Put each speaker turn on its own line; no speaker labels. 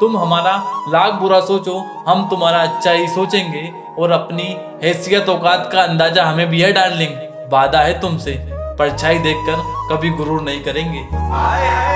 तुम हमारा लाख बुरा सोचो हम तुम्हारा अच्छा ही सोचेंगे और अपनी हैसियत औकात का अंदाज़ा हमें भी है डाल लेंगे वादा है तुमसे परछाई देखकर कभी गुरूर नहीं करेंगे
आए, आए।